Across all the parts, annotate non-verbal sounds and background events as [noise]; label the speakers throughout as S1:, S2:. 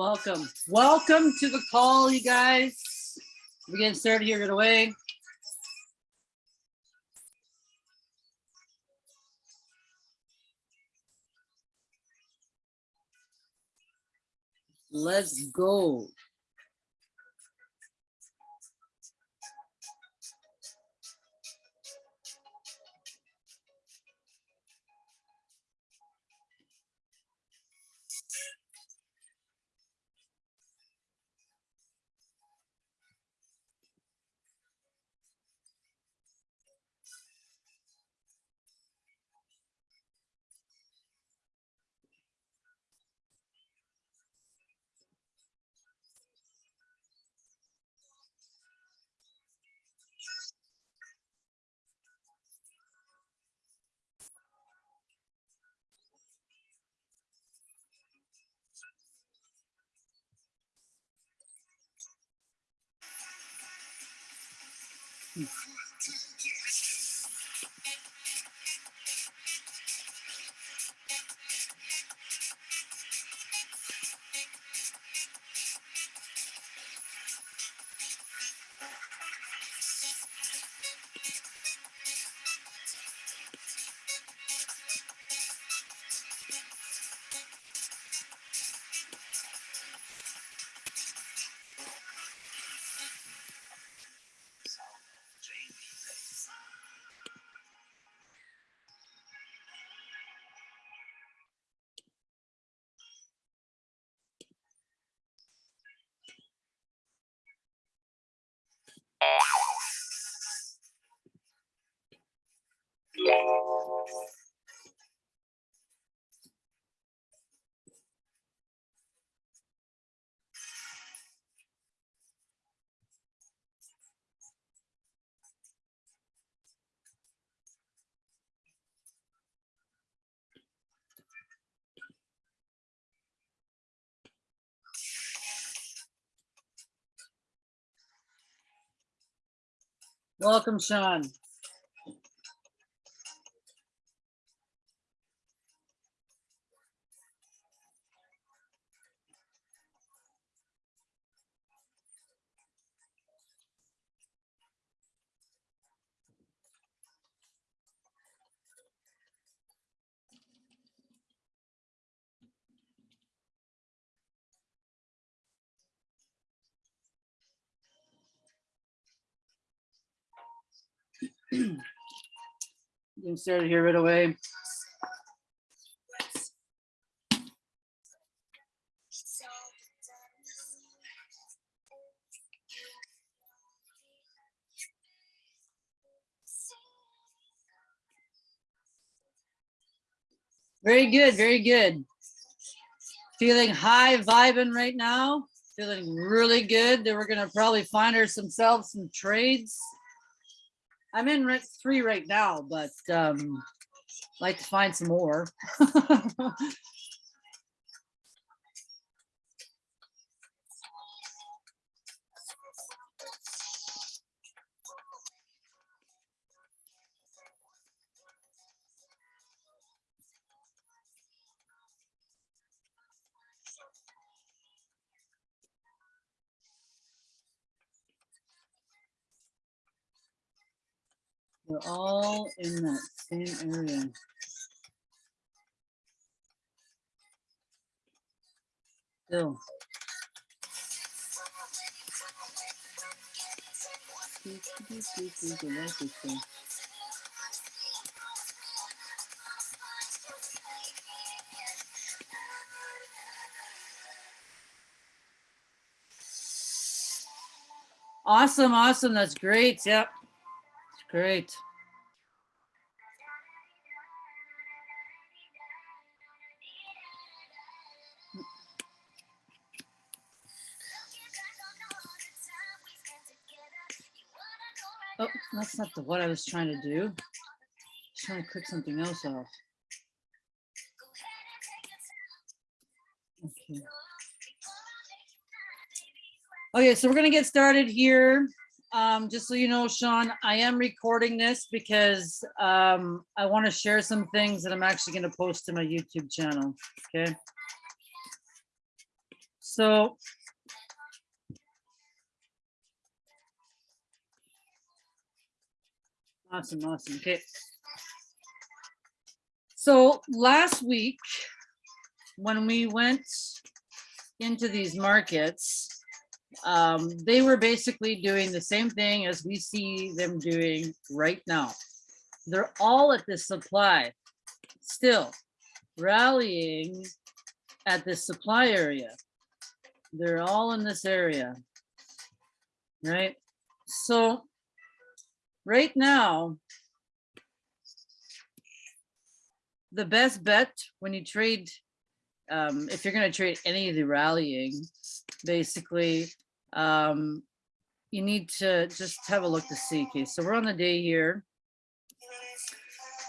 S1: Welcome. Welcome to the call, you guys. We're getting started here right away. Let's go. Welcome, Sean. Getting started here right away. Very good, very good. Feeling high vibing right now, feeling really good. That we're gonna probably find ourselves some trades. I'm in rent three right now, but um, like to find some more. [laughs] We're all in that same area. Still. Awesome, awesome. That's great. Yep. It's great. That's not the what I was trying to do. Just trying to click something else off. Okay. Okay, so we're gonna get started here. Um, just so you know, Sean, I am recording this because um, I want to share some things that I'm actually going to post to my YouTube channel. Okay. So. Awesome, awesome. Okay. So last week, when we went into these markets, um, they were basically doing the same thing as we see them doing right now. They're all at the supply, still rallying at the supply area. They're all in this area, right? So right now, the best bet when you trade, um, if you're going to trade any of the rallying, basically, um, you need to just have a look to see. Okay, so we're on the day here.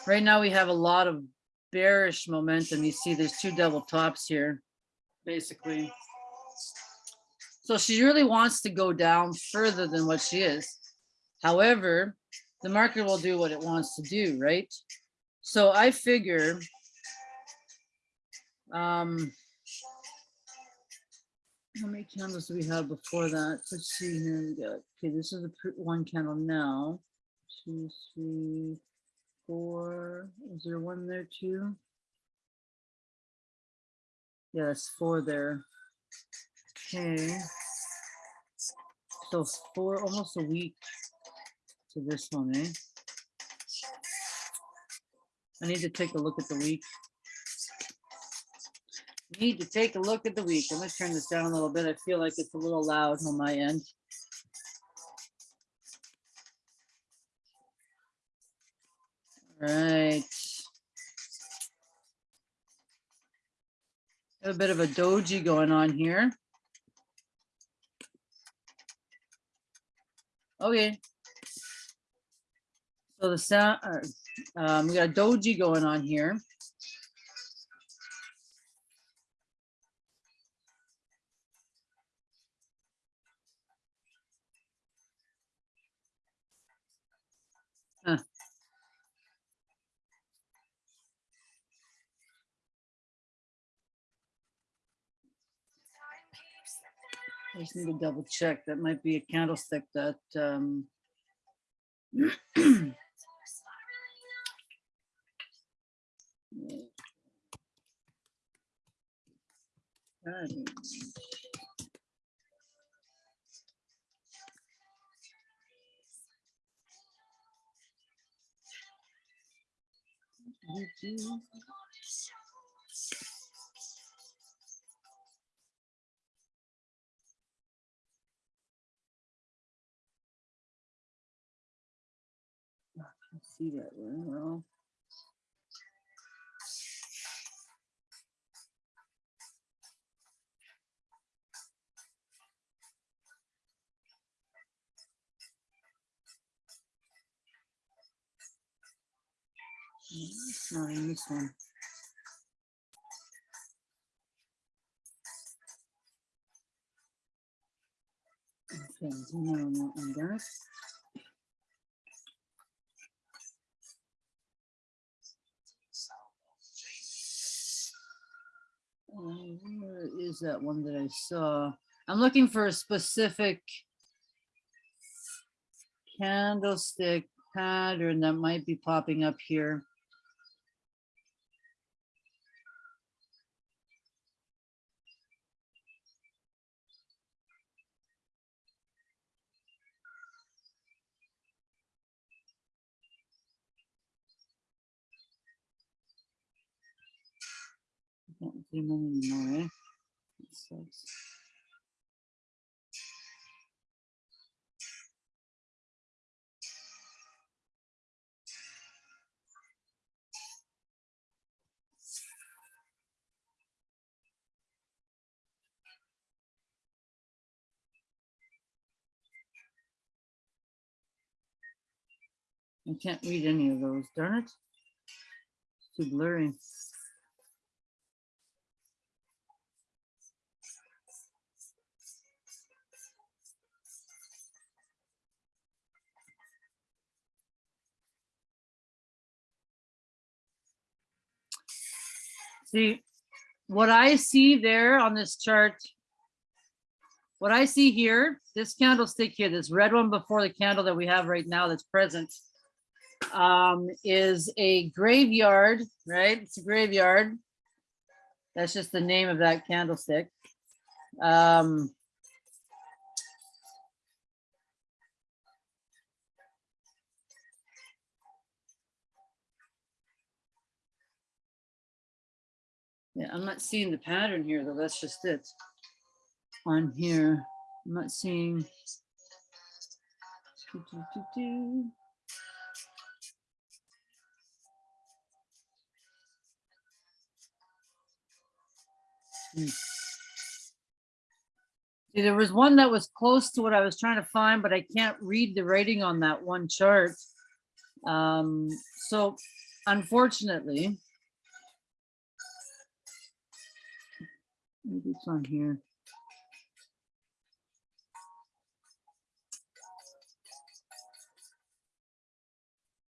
S1: Right now, we have a lot of bearish momentum. You see there's two double tops here, basically. So she really wants to go down further than what she is. However, the market will do what it wants to do, right? So I figure um how many candles do we have before that? Let's see here. We got okay, this is the one candle now. Two, three, four. Is there one there too? Yes, four there. Okay. So four, almost a week to this one, eh? I need to take a look at the week. Need to take a look at the week. I'm gonna turn this down a little bit. I feel like it's a little loud on my end. Right. A bit of a doji going on here. Okay. So the sound, um, we got a doji going on here. Huh. I just need to double check. That might be a candlestick that, um, [clears throat] Um, See that very well. Not in this one. Okay, no, no, on that. Uh, Where is that one that I saw? I'm looking for a specific candlestick pattern that might be popping up here. I can't read any of those, darn it. It's too blurry. See, what I see there on this chart what I see here, this candlestick here, this red one before the candle that we have right now that's present, um, is a graveyard, right? It's a graveyard. That's just the name of that candlestick. Um, yeah, I'm not seeing the pattern here though. That's just it. On here, I'm not seeing. Do, do, do. Hmm. See, there was one that was close to what I was trying to find, but I can't read the writing on that one chart. Um, so unfortunately, maybe it's on here.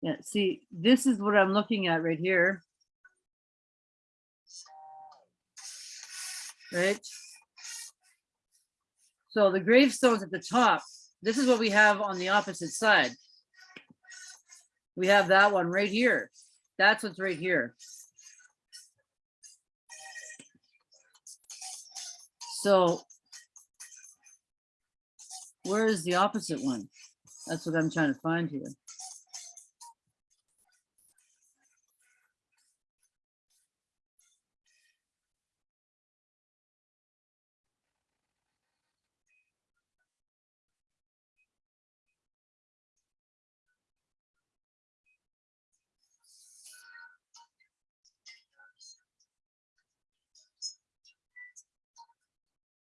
S1: Yeah, see, this is what I'm looking at right here. Right? So the gravestones at the top, this is what we have on the opposite side. We have that one right here. That's what's right here. So where is the opposite one? That's what I'm trying to find here.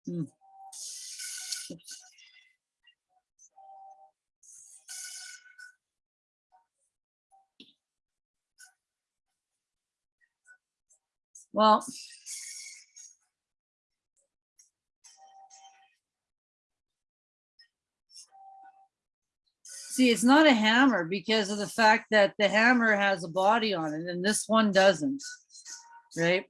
S1: Oops. Well, see, it's not a hammer because of the fact that the hammer has a body on it and this one doesn't, right?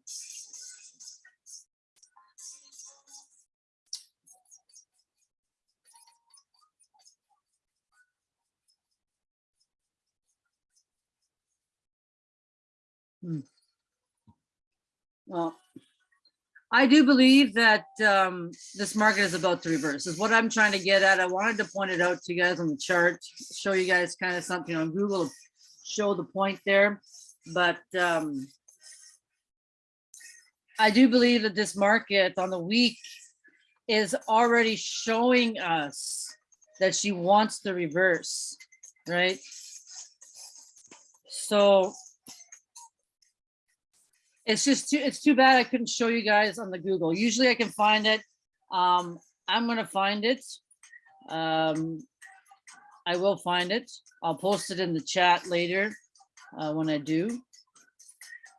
S1: Hmm. Well, I do believe that um, this market is about to reverse is what I'm trying to get at. I wanted to point it out to you guys on the chart, show you guys kind of something on Google, show the point there. But um, I do believe that this market on the week is already showing us that she wants to reverse, right? So it's just too, it's too bad I couldn't show you guys on the Google. Usually I can find it. Um, I'm gonna find it. Um, I will find it. I'll post it in the chat later uh, when I do,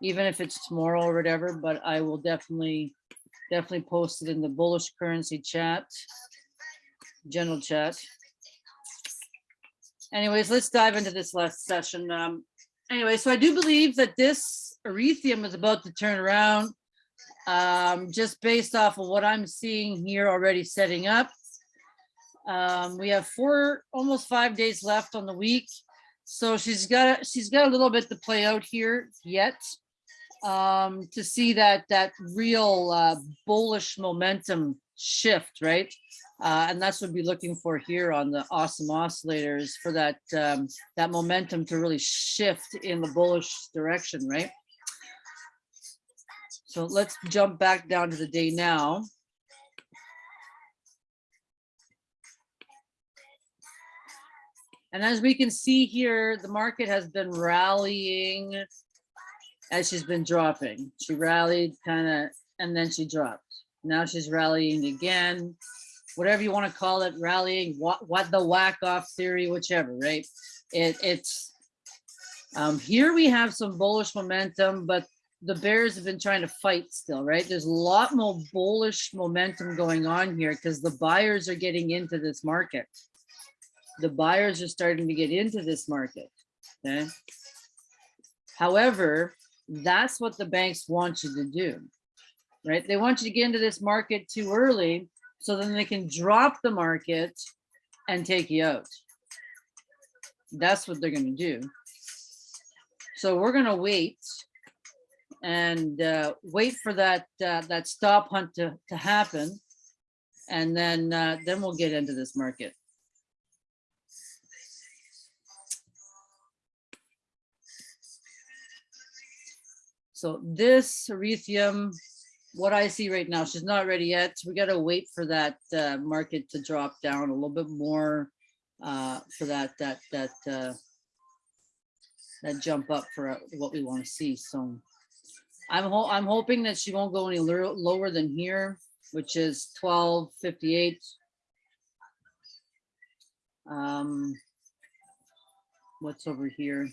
S1: even if it's tomorrow or whatever, but I will definitely, definitely post it in the bullish currency chat, general chat. Anyways, let's dive into this last session. Um, anyway, so I do believe that this Ethereum is about to turn around. Um, just based off of what I'm seeing here already setting up. Um, we have four, almost five days left on the week. So she's got, she's got a little bit to play out here yet um, to see that, that real uh, bullish momentum shift, right? Uh, and that's what we're looking for here on the awesome oscillators for that um, that momentum to really shift in the bullish direction, right? So let's jump back down to the day now. And as we can see here, the market has been rallying as she's been dropping. She rallied kind of, and then she dropped. Now she's rallying again, whatever you want to call it, rallying, what, what the Wyckoff theory, whichever, right? It, it's, um, here we have some bullish momentum, but the Bears have been trying to fight still, right? There's a lot more bullish momentum going on here because the buyers are getting into this market. The buyers are starting to get into this market. Okay. However, that's what the banks want you to do, right? They want you to get into this market too early So then they can drop the market and take you out. That's what they're gonna do. So we're gonna wait and uh, wait for that uh, that stop hunt to, to happen. And then uh, then we'll get into this market. So this Ethereum, what I see right now, she's not ready yet. So We gotta wait for that uh, market to drop down a little bit more uh, for that that that uh, that jump up for uh, what we want to see. So I'm ho I'm hoping that she won't go any lower than here, which is twelve fifty-eight. Um, what's over here?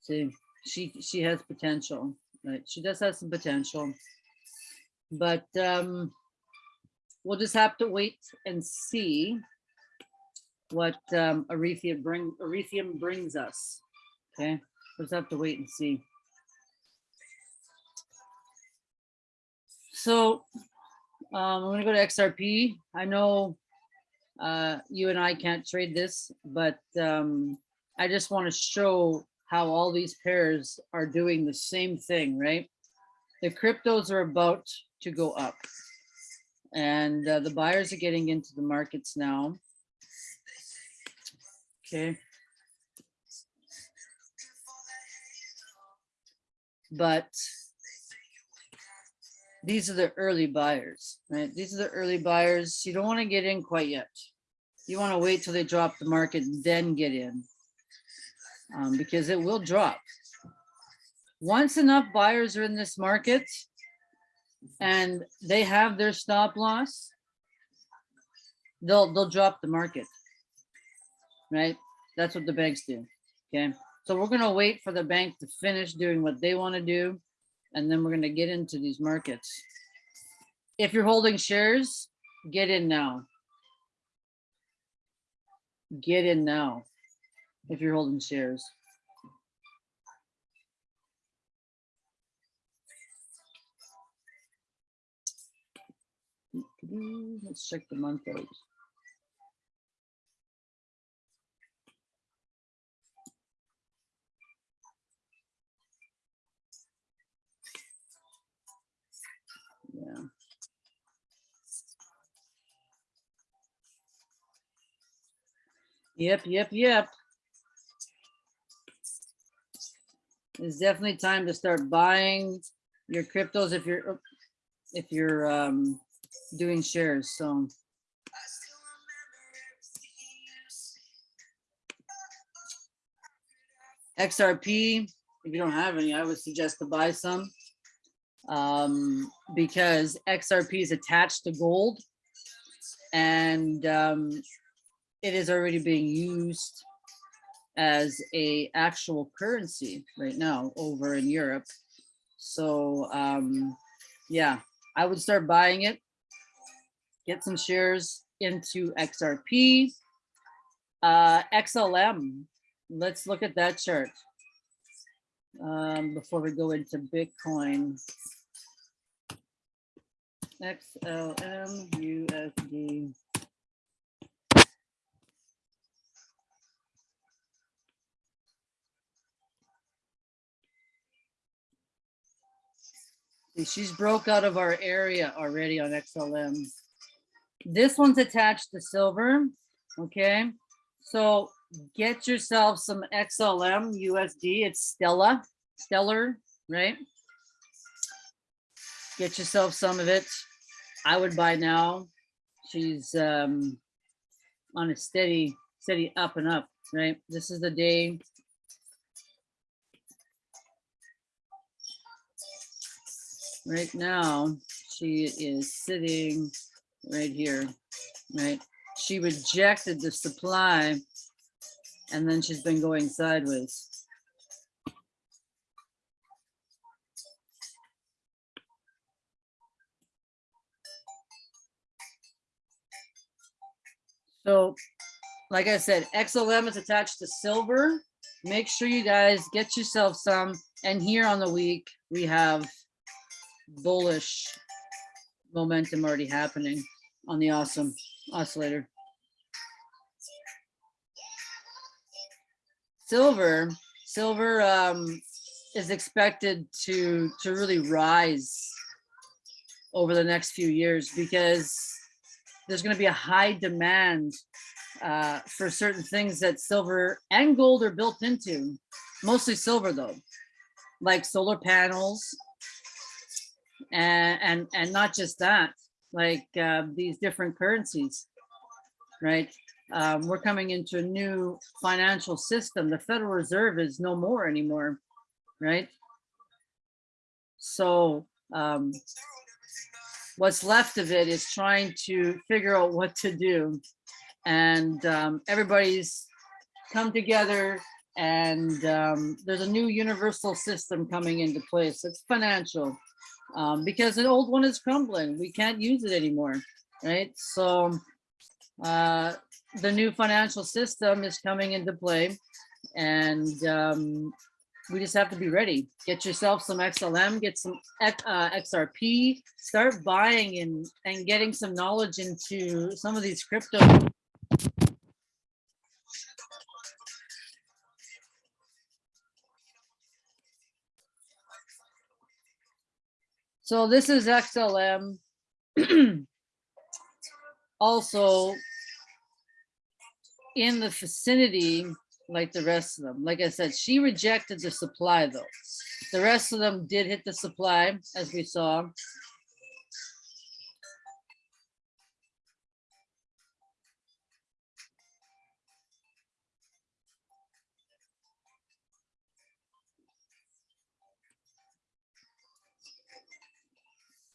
S1: See, she she has potential, right? She does have some potential, but um, we'll just have to wait and see what um, Ethereum bring Ethereum brings us. Okay, we'll have to wait and see. So um, I'm gonna go to XRP. I know uh, you and I can't trade this, but um, I just want to show how all these pairs are doing the same thing, right? The cryptos are about to go up and uh, the buyers are getting into the markets now. Okay. But these are the early buyers, right? These are the early buyers. You don't want to get in quite yet. You want to wait till they drop the market, then get in um, because it will drop. Once enough buyers are in this market and they have their stop loss, they'll they'll drop the market. Right? That's what the banks do. Okay. So we're gonna wait for the bank to finish doing what they want to do, and then we're gonna get into these markets. If you're holding shares, get in now. Get in now if you're holding shares. Let's check the month out. Yep, yep, yep. It's definitely time to start buying your cryptos if you're if you're um doing shares. So XRP, if you don't have any, I would suggest to buy some um, because XRP is attached to gold and um, it is already being used as a actual currency right now over in Europe. So um, yeah, I would start buying it, get some shares into XRP. Uh, XLM, let's look at that chart um, before we go into Bitcoin. XLM USD. She's broke out of our area already on XLM. This one's attached to silver, okay? So get yourself some XLM USD. It's Stella, Stellar, right? Get yourself some of it. I would buy now. She's um, on a steady, steady up and up, right? This is the day. Right now, she is sitting right here, right? She rejected the supply and then she's been going sideways. So, like I said, XLM is attached to silver. Make sure you guys get yourself some. And here on the week, we have bullish, momentum already happening on the awesome oscillator. Silver, silver um, is expected to to really rise over the next few years because there's going to be a high demand uh, for certain things that silver and gold are built into. Mostly silver though, like solar panels, and and and not just that, like uh, these different currencies, right? Um, we're coming into a new financial system. The Federal Reserve is no more anymore, right? So um, what's left of it is trying to figure out what to do. And um, everybody's come together and um, there's a new universal system coming into place. It's financial um, because an old one is crumbling. We can't use it anymore, right? So uh, the new financial system is coming into play and um, we just have to be ready. Get yourself some XLM, get some uh, XRP, start buying and, and getting some knowledge into some of these crypto. So this is XLM. [clears throat] Also, in the vicinity like the rest of them. Like I said, she rejected the supply though. The rest of them did hit the supply, as we saw.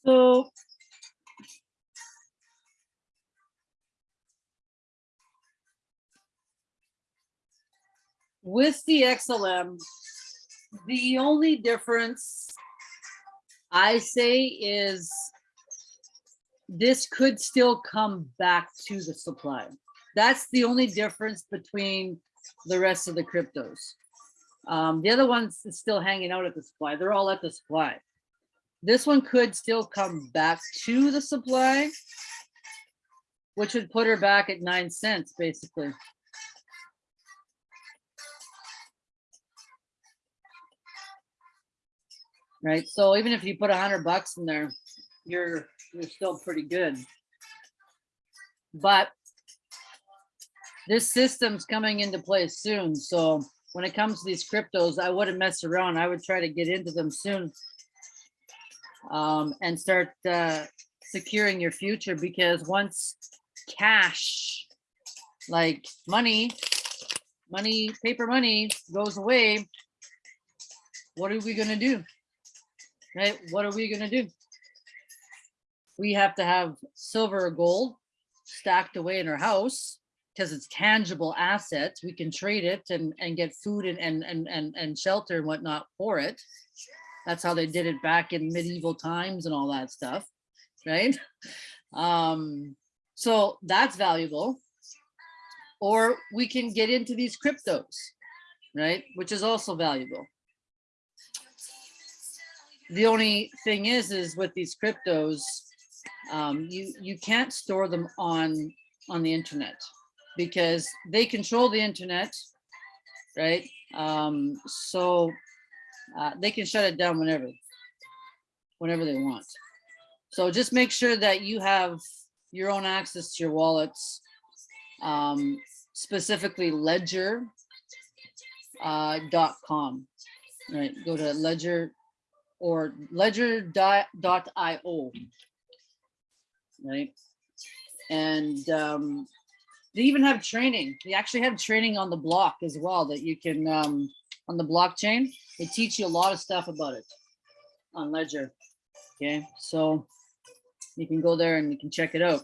S1: So with the XLM, the only difference I say is this could still come back to the supply. That's the only difference between the rest of the cryptos. Um, the other ones is still hanging out at the supply. They're all at the supply. This one could still come back to the supply, which would put her back at nine cents, basically. right? So even if you put a hundred bucks in there, you're you're still pretty good. But this system's coming into place soon. So when it comes to these cryptos, I wouldn't mess around. I would try to get into them soon um, and start uh, securing your future because once cash, like money, money, paper money goes away, what are we going to do? right? What are we gonna do? We have to have silver or gold stacked away in our house because it's tangible assets. We can trade it and, and get food and, and, and, and, and shelter and whatnot for it. That's how they did it back in medieval times and all that stuff, right? Um, so that's valuable. Or we can get into these cryptos, right? Which is also valuable the only thing is, is with these cryptos, um, you you can't store them on on the internet because they control the internet, right? Um, so uh, they can shut it down whenever, whenever they want. So just make sure that you have your own access to your wallets, um, specifically ledger.com. Uh, .com, right? Go to ledger or ledger.io, right? And um, they even have training. They actually have training on the block as well that you can, um, on the blockchain, they teach you a lot of stuff about it on Ledger. Okay, so you can go there and you can check it out.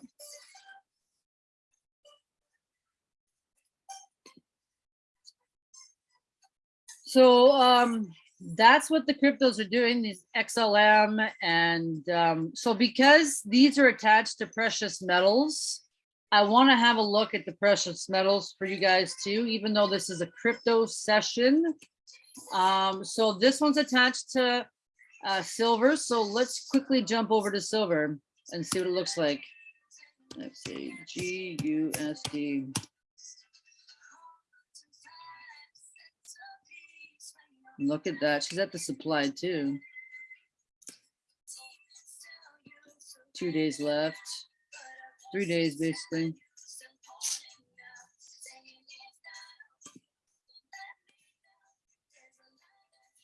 S1: So um, that's what the cryptos are doing, these XLM. And um, so because these are attached to precious metals, I want to have a look at the precious metals for you guys too, even though this is a crypto session. Um, so this one's attached to uh, silver. So let's quickly jump over to silver. and see what it looks like. Let's see, G U S D. Look at that. She's at the supply too. Two days left. Three days basically.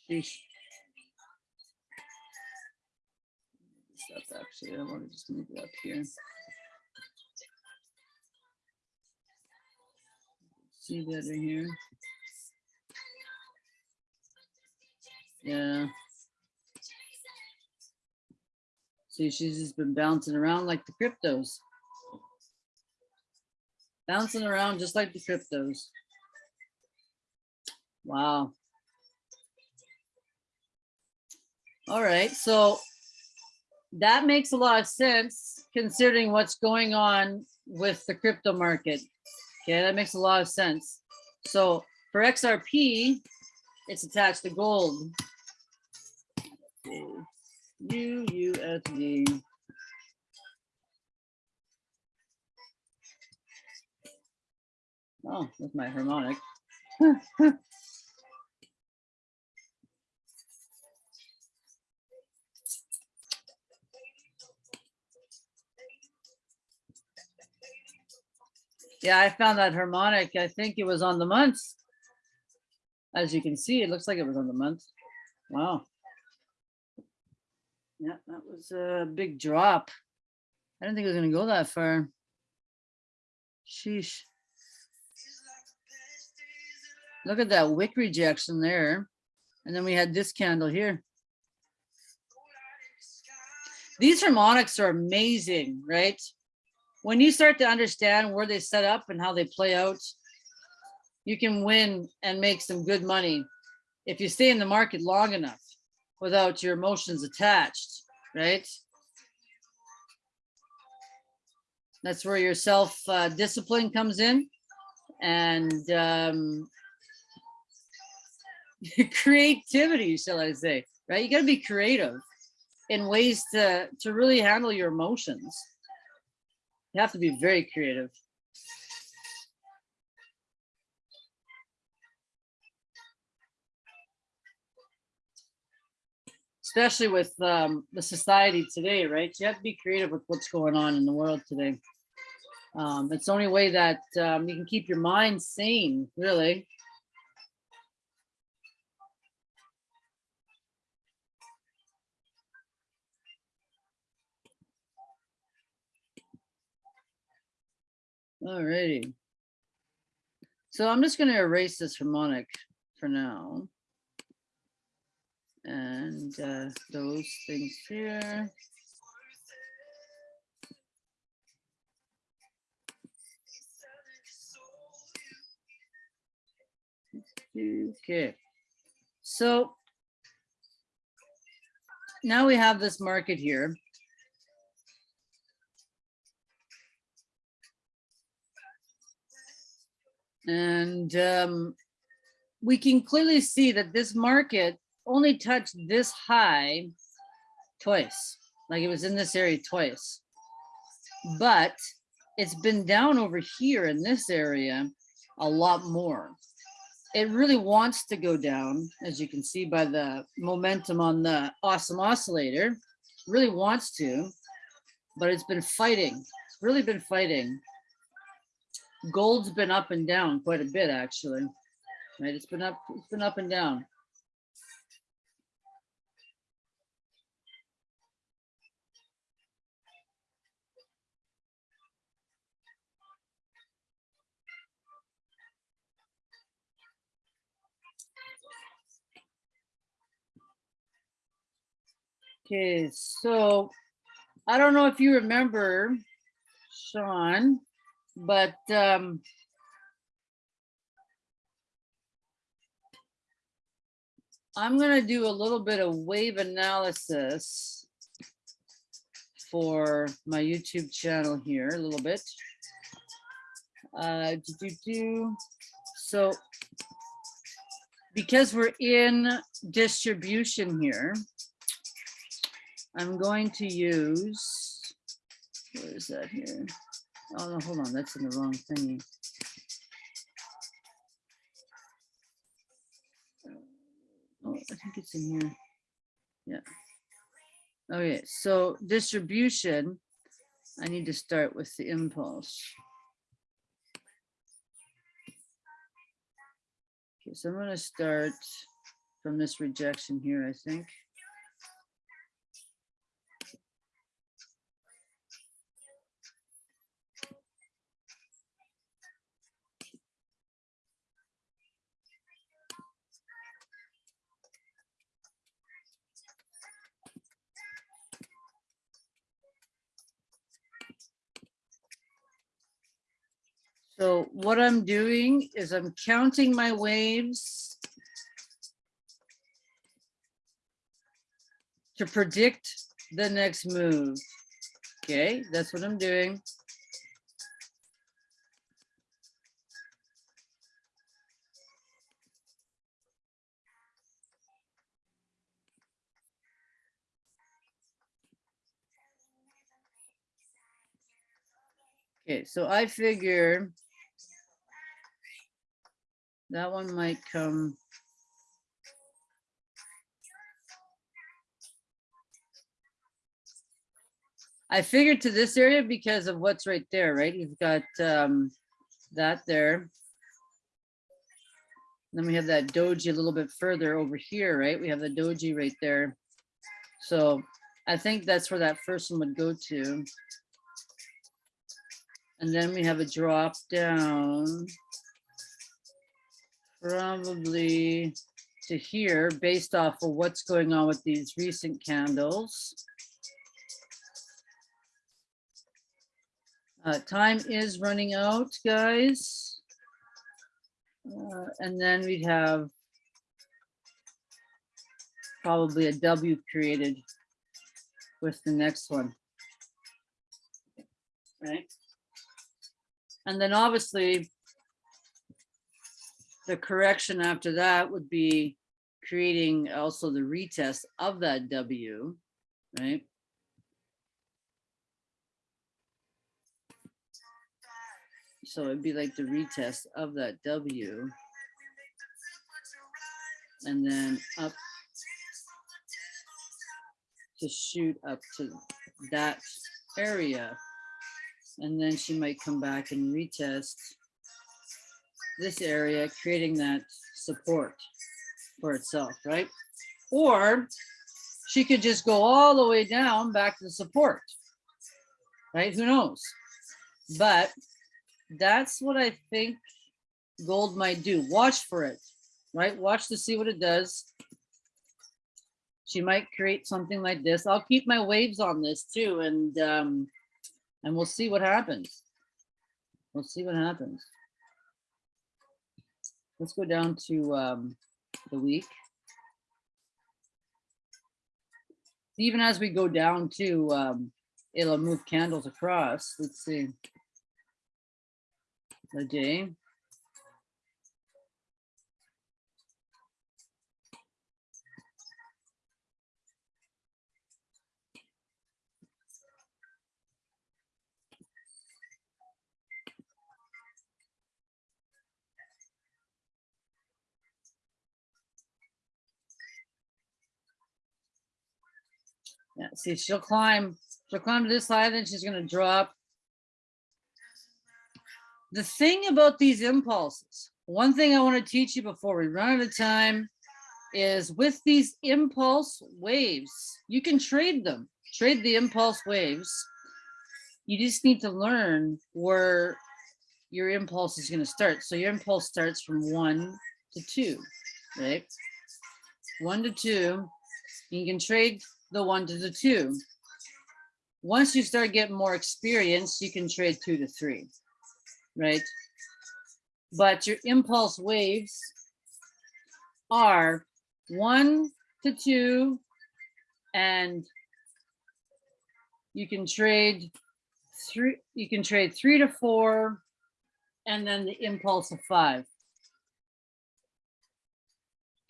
S1: Sheesh. Stuff actually, I want to just move it up here. See better here. Yeah. See, she's just been bouncing around like the cryptos. Bouncing around just like the cryptos. Wow. All right, so that makes a lot of sense considering what's going on with the crypto market. Okay, that makes a lot of sense. So for XRP, it's attached to gold. UUSD. Oh, that's my harmonic. [laughs] Yeah, I found that harmonic. I think it was on the month. As you can see, it looks like it was on the month. Wow. Yeah, that was a big drop. I didn't think it was gonna go that far. Sheesh. Look at that wick rejection there. And then we had this candle here. These harmonics are amazing, right? When you start to understand where they set up and how they play out, you can win and make some good money if you stay in the market long enough without your emotions attached, right? That's where your self uh, discipline comes in and um, [laughs] creativity, shall I say, right? You got to be creative in ways to, to really handle your emotions. You have to be very creative. especially with um, the society today, right? You have to be creative with what's going on in the world today. Um, it's the only way that um, you can keep your mind sane, really. Alrighty. So I'm just going to erase this harmonic for now and uh, those things here. Okay, so now we have this market here. And um, we can clearly see that this market only touched this high twice, like it was in this area twice. But it's been down over here in this area a lot more. It really wants to go down, as you can see by the momentum on the awesome oscillator, really wants to, but it's been fighting. It's really been fighting. Gold's been up and down quite a bit, actually. Right, it's been up, it's been up and down. Okay, so I don't know if you remember, Sean, but um, I'm going to do a little bit of wave analysis for my YouTube channel here a little bit. Uh, do, do, do. So because we're in distribution here, I'm going to use Where is that here? Oh, no, hold on, that's in the wrong thingy. Oh, I think it's in here. Yeah. Okay, so distribution, I need to start with the impulse. Okay, so I'm gonna start from this rejection here, I think. So what I'm doing is I'm counting my waves to predict the next move. Okay, that's what I'm doing. Okay, so I figure that one might come. I figured to this area because of what's right there, right? You've got um, that there. Then we have that doji a little bit further over here, right? We have the doji right there. So I think that's where that first one would go to. And then we have a drop down. Probably to here based off of what's going on with these recent candles. Uh, time is running out, guys. Uh, and then we'd have probably a W created with the next one. Right? And then obviously the correction after that would be creating also the retest of that W, right? So it'd be like the retest of that W. And then up to shoot up to that area. And then she might come back and retest this area, creating that support for itself, right? Or she could just go all the way down back to the support, right? Who knows? But that's what I think gold might do. Watch for it, right? Watch to see what it does. She might create something like this. I'll keep my waves on this too, and um, and we'll see what happens. We'll see what happens. Let's go down to um, the week. Even as we go down to, um, it'll move candles across. Let's see. The day. Yeah, see, she'll climb, she'll climb to this side, then she's gonna drop. The thing about these impulses, one thing I want to teach you before we run out of time is with these impulse waves, you can trade them, trade the impulse waves. You just need to learn where your impulse is going to start. So your impulse starts from one to two, right? One to two. You can trade the one to the two. Once you start getting more experience, you can trade two to three, right? But your impulse waves are one to two, and you can trade three, you can trade three to four, and then the impulse of five.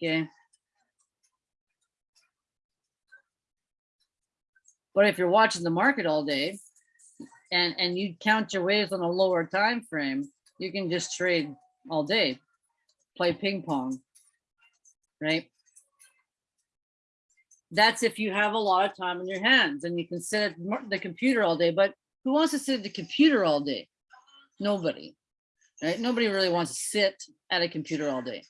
S1: Okay. But if you're watching the market all day, and, and you count your waves on a lower time frame, you can just trade all day, play ping pong, right? That's if you have a lot of time in your hands and you can sit at the computer all day, but who wants to sit at the computer all day? Nobody, right? Nobody really wants to sit at a computer all day.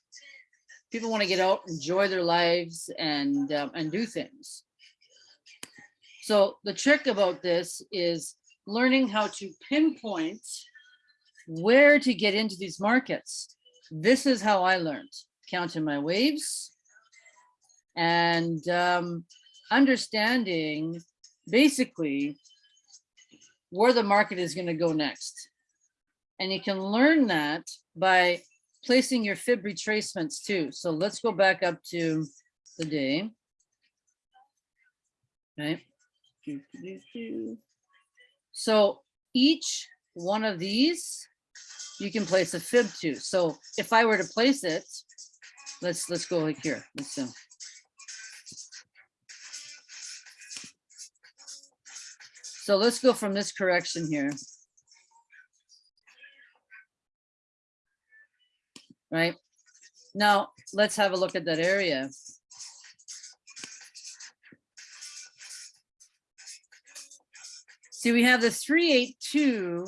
S1: People want to get out, enjoy their lives and, um, and do things. So the trick about this is learning how to pinpoint where to get into these markets. This is how I learned, counting my waves and um, understanding basically where the market is going to go next. And you can learn that by placing your fib retracements too. So let's go back up to the day. Okay. So each one of these, you can place a fib to. So if I were to place it, let's let's go like here. Let's do. So let's go from this correction here. Right? Now, let's have a look at that area. See, we have the three, eight, two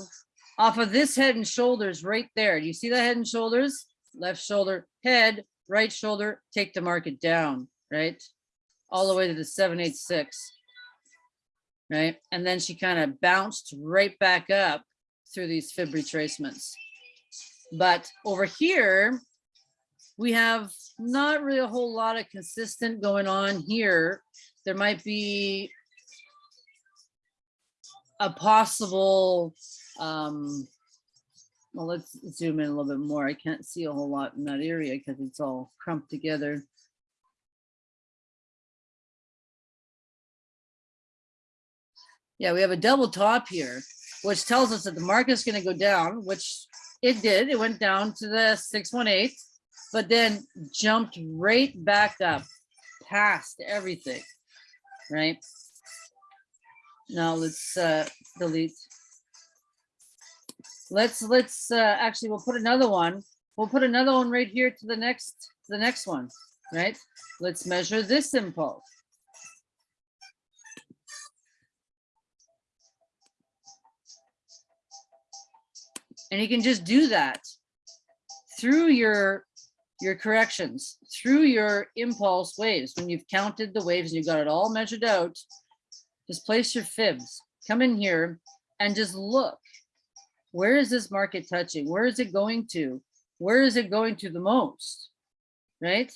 S1: off of this head and shoulders right there. Do you see that head and shoulders? Left shoulder, head, right shoulder, take the market down, right? All the way to the seven, eight, six. Right? And then she kind of bounced right back up through these fib retracements. But over here, we have not really a whole lot of consistent going on here. There might be a possible, um, well, let's zoom in a little bit more. I can't see a whole lot in that area because it's all crumped together. Yeah, we have a double top here, which tells us that the market is going to go down, which it did. It went down to the 618, but then jumped right back up past everything, right? Now let's uh, delete. Let's let's uh, actually we'll put another one. We'll put another one right here to the next to the next one, right? Let's measure this impulse. And you can just do that through your your corrections, through your impulse waves. When you've counted the waves and you've got it all measured out, just place your fibs, come in here and just look. Where is this market touching? Where is it going to? Where is it going to the most? Right?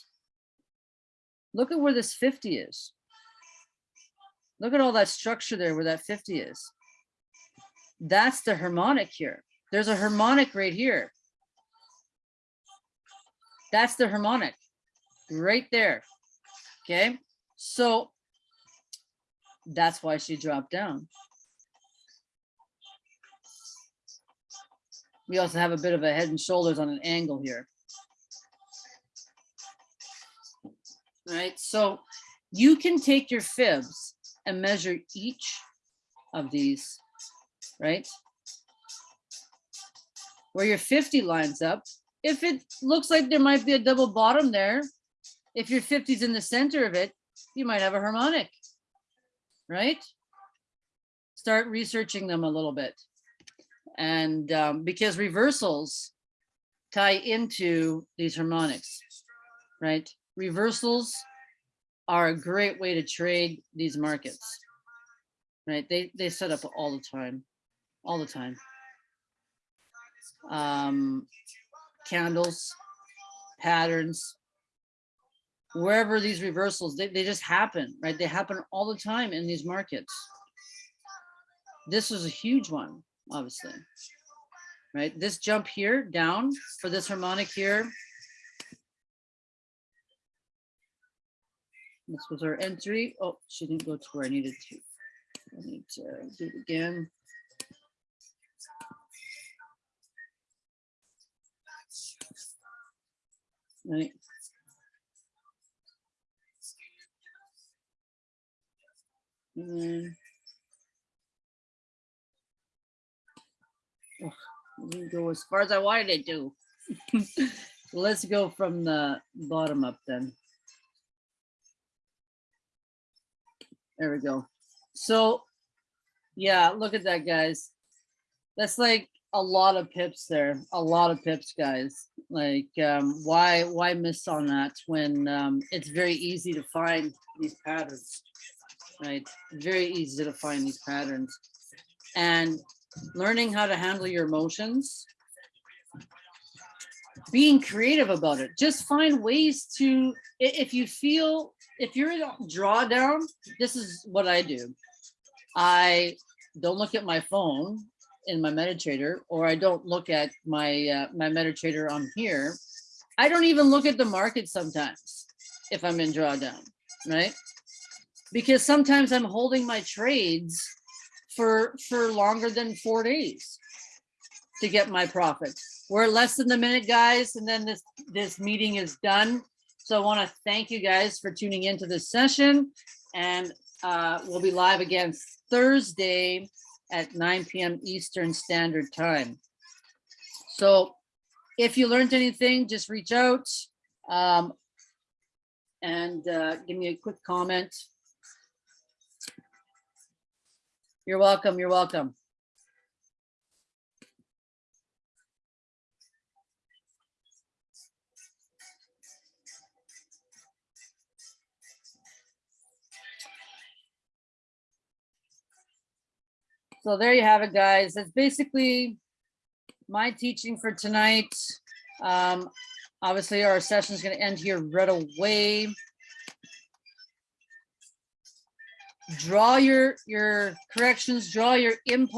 S1: Look at where this 50 is. Look at all that structure there where that 50 is. That's the harmonic here. There's a harmonic right here. That's the harmonic right there. Okay. So that's why she dropped down. We also have a bit of a head and shoulders on an angle here. Right, so you can take your fibs and measure each of these, right? Where your 50 lines up. If it looks like there might be a double bottom there, if your 50 is in the center of it, you might have a harmonic right? Start researching them a little bit. And um, because reversals tie into these harmonics, right? Reversals are a great way to trade these markets, right? They, they set up all the time, all the time. Um, candles, patterns, wherever these reversals, they, they just happen, right? They happen all the time in these markets. This is a huge one, obviously, right? This jump here down for this harmonic here. This was our entry. Oh, she didn't go to where I needed to. I need to do it again. Right. Mm. Didn't go as far as I wanted it to. [laughs] Let's go from the bottom up then. There we go. So, yeah, look at that, guys. That's like a lot of pips there, a lot of pips, guys. Like, um, why, why miss on that when, um, it's very easy to find these patterns, right? Very easy to find these patterns. And learning how to handle your emotions, being creative about it. Just find ways to, if you feel, if you're in a drawdown, this is what I do. I don't look at my phone in my MetaTrader, or I don't look at my, uh, my MetaTrader on here. I don't even look at the market sometimes if I'm in drawdown, right? Because sometimes I'm holding my trades for, for longer than four days to get my profit. We're less than the minute, guys, and then this, this meeting is done. So I want to thank you guys for tuning into this session and uh, we'll be live again Thursday at nine PM Eastern Standard Time. So if you learned anything, just reach out um, and uh, give me a quick comment. You're welcome. You're welcome. So there you have it, guys. That's basically my teaching for tonight. Um, obviously, our session is going to end here right away. Draw your your corrections, draw your input.